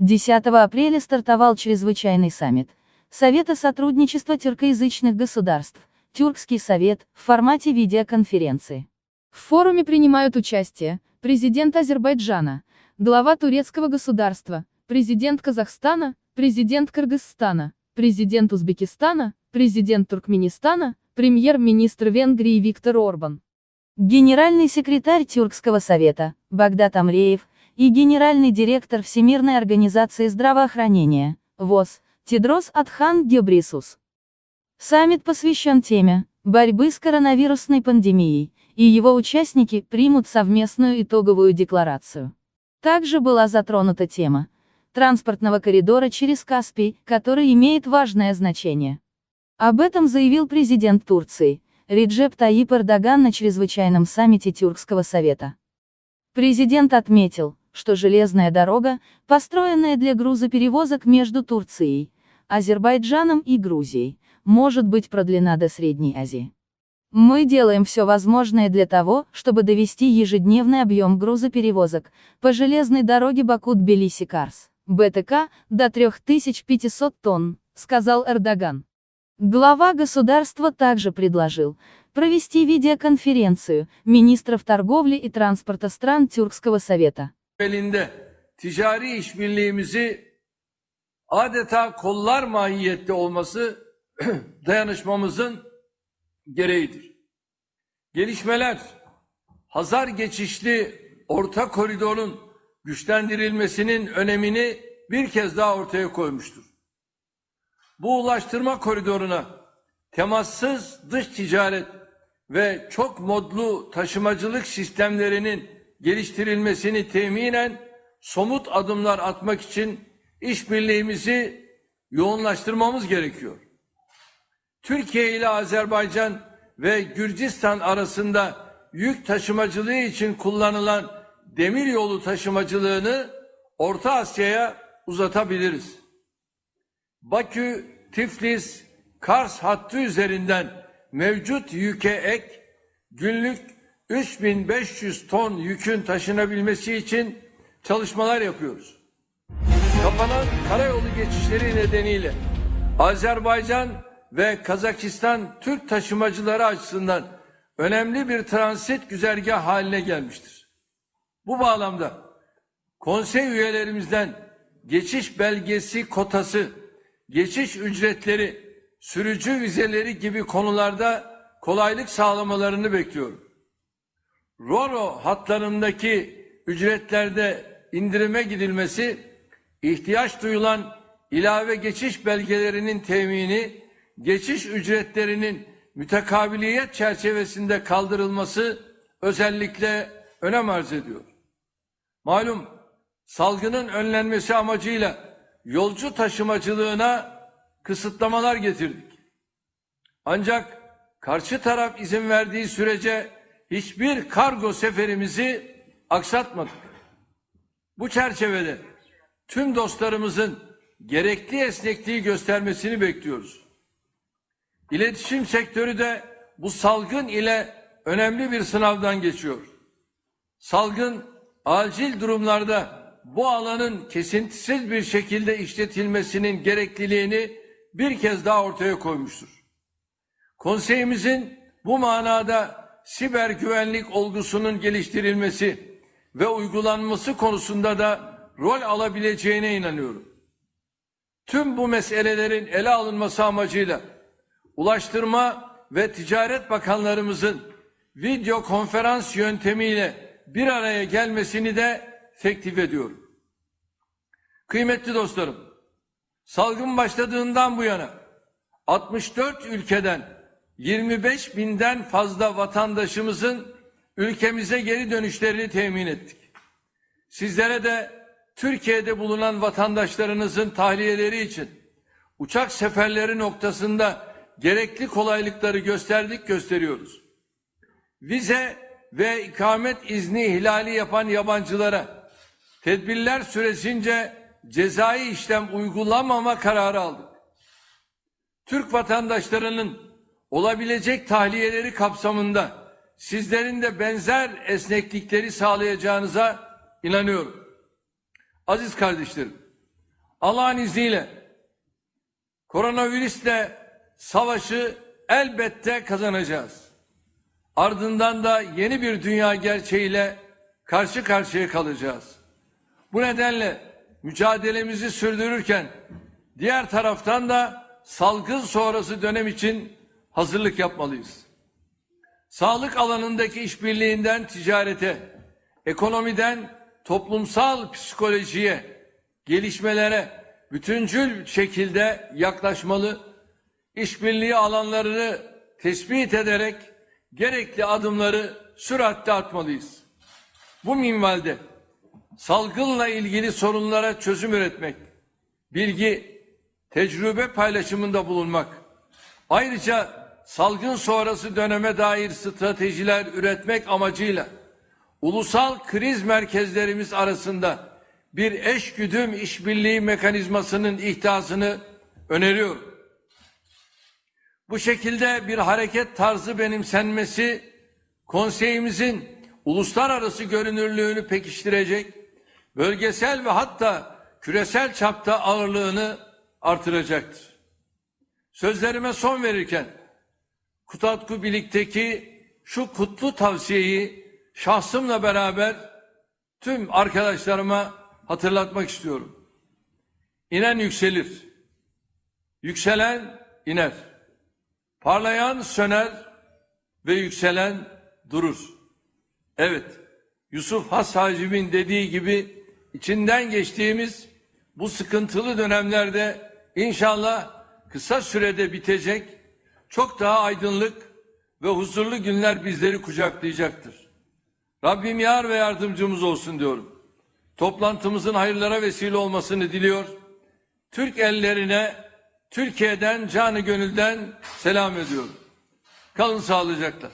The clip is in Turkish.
10 апреля стартовал чрезвычайный саммит Совета сотрудничества тюркоязычных государств, Тюркский совет, в формате видеоконференции. В форуме принимают участие президент Азербайджана, глава турецкого государства, президент Казахстана, президент Кыргызстана, президент Узбекистана, президент Туркменистана, премьер-министр Венгрии Виктор Орбан. Генеральный секретарь Тюркского совета, Багдад Амреев, и генеральный директор Всемирной организации здравоохранения, ВОЗ, Тедрос Адхан Гебрисус. Саммит посвящен теме борьбы с коронавирусной пандемией, и его участники примут совместную итоговую декларацию. Также была затронута тема транспортного коридора через Каспий, который имеет важное значение. Об этом заявил президент Турции, Реджеп Таип Эрдоган на чрезвычайном саммите Тюркского совета. Президент отметил, что железная дорога, построенная для грузоперевозок между Турцией, Азербайджаном и Грузией, может быть продлена до Средней Азии. Мы делаем все возможное для того, чтобы довести ежедневный объем грузоперевозок по железной дороге Баку-Тбилиси-Карс, БТК, до 3500 тонн, сказал Эрдоган. Глава государства также предложил провести видеоконференцию министров торговли и транспорта стран Тюркского совета. Elinde ticari işbirliğimizi adeta kollar mahiyette olması dayanışmamızın gereğidir. Gelişmeler Hazar geçişli orta koridorun güçlendirilmesinin önemini bir kez daha ortaya koymuştur. Bu ulaştırma koridoruna temassız dış ticaret ve çok modlu taşımacılık sistemlerinin geliştirilmesini teminen somut adımlar atmak için işbirliğimizi yoğunlaştırmamız gerekiyor. Türkiye ile Azerbaycan ve Gürcistan arasında yük taşımacılığı için kullanılan demir yolu taşımacılığını Orta Asya'ya uzatabiliriz. Bakü, Tiflis, Kars hattı üzerinden mevcut yüke ek günlük 3500 ton yükün taşınabilmesi için çalışmalar yapıyoruz. Kapanan karayolu geçişleri nedeniyle Azerbaycan ve Kazakistan Türk taşımacıları açısından önemli bir transit güzergah haline gelmiştir. Bu bağlamda konsey üyelerimizden geçiş belgesi kotası, geçiş ücretleri, sürücü vizeleri gibi konularda kolaylık sağlamalarını bekliyorum. Roro hatlarındaki ücretlerde indirime gidilmesi, ihtiyaç duyulan ilave geçiş belgelerinin temini, geçiş ücretlerinin mütekabiliyet çerçevesinde kaldırılması özellikle önem arz ediyor. Malum salgının önlenmesi amacıyla yolcu taşımacılığına kısıtlamalar getirdik. Ancak karşı taraf izin verdiği sürece hiçbir kargo seferimizi aksatmadık. Bu çerçevede tüm dostlarımızın gerekli esnekliği göstermesini bekliyoruz. İletişim sektörü de bu salgın ile önemli bir sınavdan geçiyor. Salgın acil durumlarda bu alanın kesintisiz bir şekilde işletilmesinin gerekliliğini bir kez daha ortaya koymuştur. Konseyimizin bu manada siber güvenlik olgusunun geliştirilmesi ve uygulanması konusunda da rol alabileceğine inanıyorum. Tüm bu meselelerin ele alınması amacıyla Ulaştırma ve Ticaret Bakanlarımızın video konferans yöntemiyle bir araya gelmesini de teklif ediyorum. Kıymetli dostlarım, salgın başladığından bu yana 64 ülkeden 25 binden fazla vatandaşımızın ülkemize geri dönüşlerini temin ettik. Sizlere de Türkiye'de bulunan vatandaşlarınızın tahliyeleri için uçak seferleri noktasında gerekli kolaylıkları gösterdik gösteriyoruz. Vize ve ikamet izni ihlali yapan yabancılara tedbirler süresince cezai işlem uygulamama kararı aldık. Türk vatandaşlarının olabilecek tahliyeleri kapsamında sizlerin de benzer esneklikleri sağlayacağınıza inanıyorum. Aziz kardeşlerim, Allah'ın izniyle koronavirüsle savaşı elbette kazanacağız. Ardından da yeni bir dünya gerçeğiyle karşı karşıya kalacağız. Bu nedenle mücadelemizi sürdürürken diğer taraftan da salgın sonrası dönem için hazırlık yapmalıyız. Sağlık alanındaki işbirliğinden ticarete, ekonomiden toplumsal psikolojiye, gelişmelere bütüncül şekilde yaklaşmalı, işbirliği alanlarını tespit ederek gerekli adımları süratle atmalıyız. Bu minvalde salgınla ilgili sorunlara çözüm üretmek, bilgi, tecrübe paylaşımında bulunmak, ayrıca salgın sonrası döneme dair stratejiler üretmek amacıyla ulusal kriz merkezlerimiz arasında bir eşgüdüm işbirliği mekanizmasının ihtasını öneriyorum. Bu şekilde bir hareket tarzı benimsenmesi konseyimizin uluslararası görünürlüğünü pekiştirecek, bölgesel ve hatta küresel çapta ağırlığını artıracaktır. Sözlerime son verirken Kutatku Birlik'teki şu kutlu tavsiyeyi şahsımla beraber tüm arkadaşlarıma hatırlatmak istiyorum. İnen yükselir. Yükselen iner. Parlayan söner ve yükselen durur. Evet, Yusuf Has Hacib'in dediği gibi içinden geçtiğimiz bu sıkıntılı dönemlerde inşallah kısa sürede bitecek, çok daha aydınlık ve huzurlu günler bizleri kucaklayacaktır. Rabbim yar ve yardımcımız olsun diyorum. Toplantımızın hayırlara vesile olmasını diliyor. Türk ellerine Türkiye'den canı gönülden selam ediyorum. Kalın sağlıcakla.